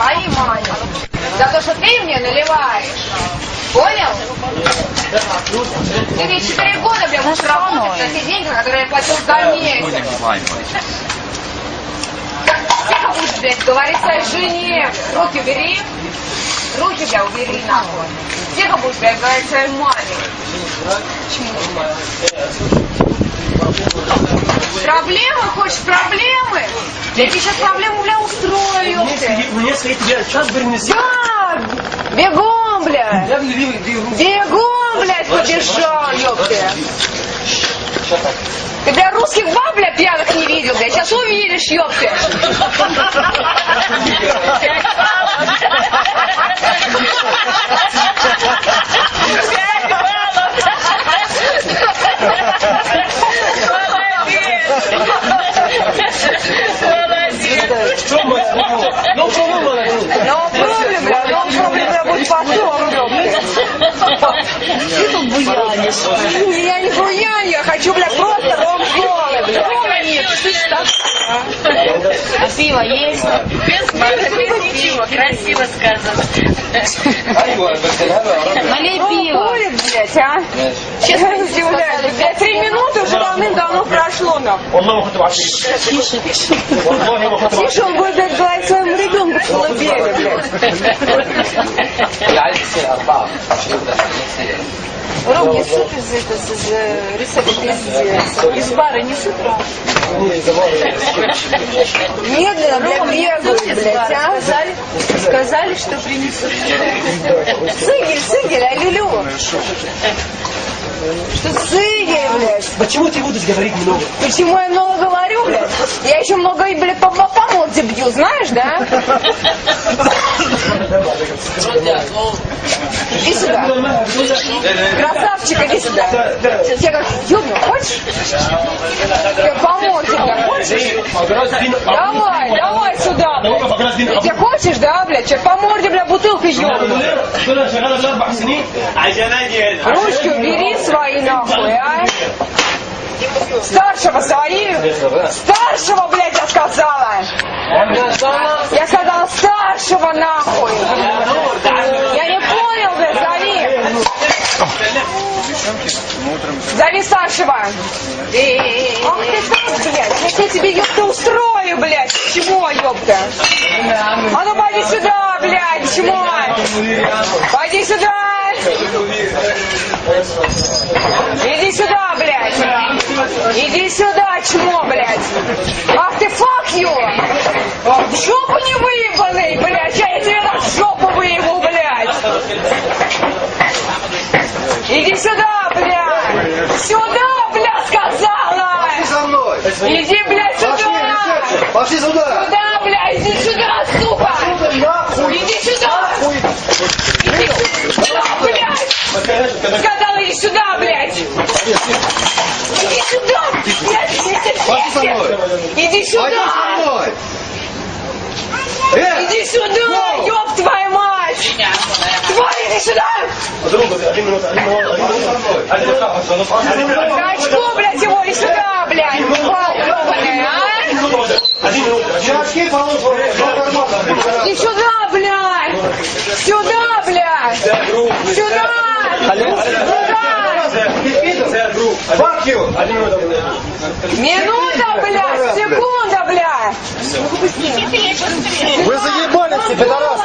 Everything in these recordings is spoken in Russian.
свои мани. За то, что ты мне наливаешь. Понял? Ты мне 4 года, бля, будешь работать на те деньги, которые я платил за месяц. Тихо будешь, блядь, говорить своей жене. Руки убери. Руки, бля, убери нахуй. Тихо будешь, блядь, говорить своей маме. Проблемы? Хочешь проблемы? Я тебе сейчас проблему, бля, устрою. Я сейчас принеси. Да! Бегом, бля! Я. Бегом, блядь, побежал, ёпты! Ты, бля, русских баб, бля, пьяных не видел, бля, сейчас увидишь, ёпты! No problem, бля, no problem, бля, будет потом! Ты тут буянишь. Я не буяню, я хочу, бля, просто бля! Нет, слышишь, так? А пиво есть? Без пива, Красиво сказано. Малебило. Ну, блядь, а? Честно не сказали. Три минуты уже давным-давно прошло нам. Тише, тише. Тише, он будет блядь, говорить своему ребенку в колыбели, блядь. Ром, не суп из, это, из, из рецепта пиздец. Из бара не суп, Ром. Медленно, блядь, бегают, блядь, а? Сказали, сказали, что принесут. Сыгель, сыгель, алюлю. Что сыгель, блядь? Почему ты будешь говорить много? Почему я много говорю, блядь? Я еще много, и, блядь, по, по морде бью, знаешь, да? Иди сюда. Красавчик, иди сюда. Сейчас я как ёбну, хочешь? Я помог тебе, хочешь? Давай, давай сюда, блядь. Ты хочешь, да, блядь? Сейчас по морде, бля, бутылкой ёбну. Ручки убери свои, нахуй, а? Старшего свои, старшего, блядь, я сказала. Я сказала старшего, нахуй. Зови старшего. Ах ты так, блядь. Я тебе, ёпта, устрою, блядь. Чего, ёпта? А ну пойди сюда, блядь, чмо. Пойди сюда. Иди сюда, блядь. Иди сюда, чмо, блядь. Ах ты, fuck you. В жопу не выебанный, блядь. Я тебе в жопу выебу, блядь. Иди сюда, блядь. Сюда, блядь, сказала. со мной! Иди, блядь, сюда. Пошли сюда! Сюда, блядь, иди сюда, сука. Нахуй! Иди сюда. Иди сюда, блядь. Сказала, иди сюда, блядь. Иди сюда, блядь. Пошли со мной! Иди сюда. Э! Иди сюда, ёб твою мать. Тварь, иди сюда. один минут один минут один минут один минут Качку, блядь, его и сюда, блядь. В карман! Иди сюда, блядь. Сюда, блядь. Сюда. Сюда. Минута, блядь, секунда, блядь. Вы заебали все, пидорасы!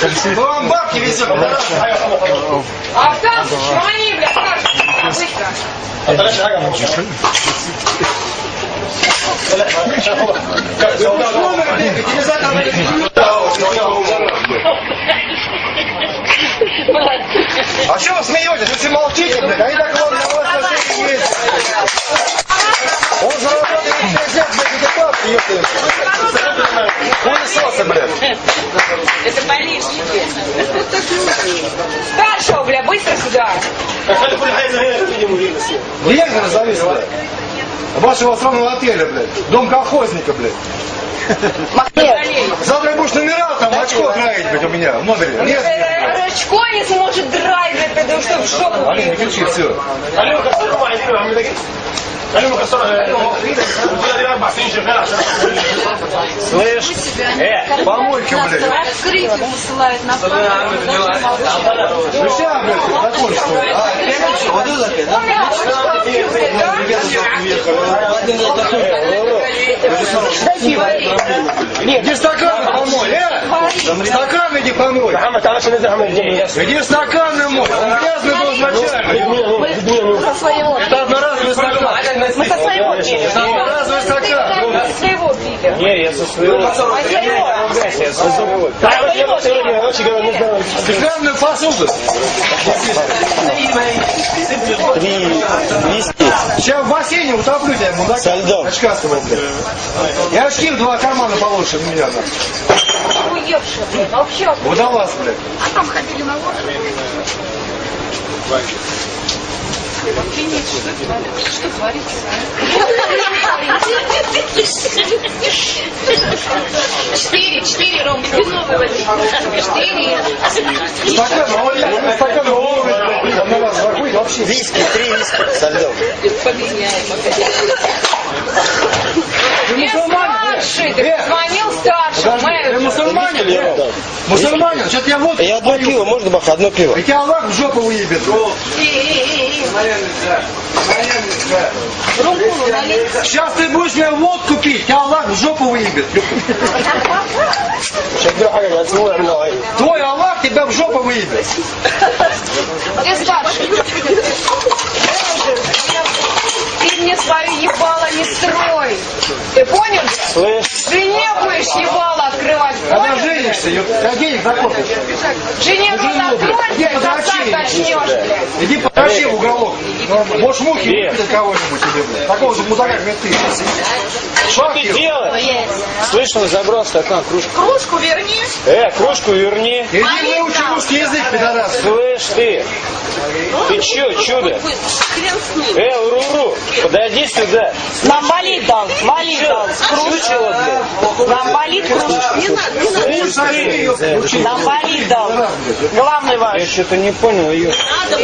Да вам бабки везет, А там шмани, блядь, быстро. А дальше шагом лучше. А что вы смеетесь? Вы все молчите, блядь. Они так вот на вас на шее есть. Он заработает 50 лет, блядь, эти бабки, ёпта. Хуесосы, блядь. Это болельщики. Старшего, бля, быстро сюда. Директора завис, блядь. Вашего сраного отеля, блядь. Дом колхозника, блядь. Завтра будешь номера там очко драить, блядь, у меня в номере. Нет, блядь. Рачко не сможет драйвить, потому что в шоку. Алина, не кричи, все. Слышь, э, Помойки, блядь. Открытие посылают на Ну сейчас, блядь, закончи, что ли. А, У меня рачко блядь, да? Иди стакан помой, э! Стакан иди помой. محمد تعال عشان نزعل من الجاي Иди стакан намой. Он грязный был изначально. Мы со своего одноразовый стакан. Со своего пили. Не, я со своего. А своего? Я со своего. Да, вот я вот сегодня, короче говоря, не знаю. Стеклянную посуду. Три виски. Сейчас в бассейне утоплю тебя, мудак. Со льдом. Очкастого, блядь. Я очки в два кармана получше меня. нахуй. Уевший, блин. Вообще. Водолаз, блядь. Четыре, четыре, Ром, ты новый возьми. Четыре. Стакан, он стакан головы, блядь. Одноразовый закурить вообще. Виски, три виски со льдом. Ты старший, ты позвонил старшему. Подожди, ты или я дал? Мусульманин, что-то я водку Я одно пиво, можно, Баха, одно пиво? И тебя Аллах в жопу выебет. Сейчас ты будешь мне водку пить, тебя Аллах в жопу выебет. Твой Аллах тебя в жопу выебет. Ты старший. Закопишь. Жене Иди блядь, подрочи. сосать начнешь, блядь. Иди подрочи в уголок. Можешь мухи выпить кого-нибудь тебе, блядь. Такого же мудака, как ты. что ты делаешь? Слышь, он забрал стакан, кружку. Кружку верни. Э, кружку верни. Иди выучи русский язык, пидорас. Слышь ты, ты чё, чудо? Э, уру подойди сюда. Нам болит дал, болит дал. Блядь? Нам болит кружка. Не надо, не надо. Нам болит дал. Главный Я ваш. что-то не понял ее. Надо,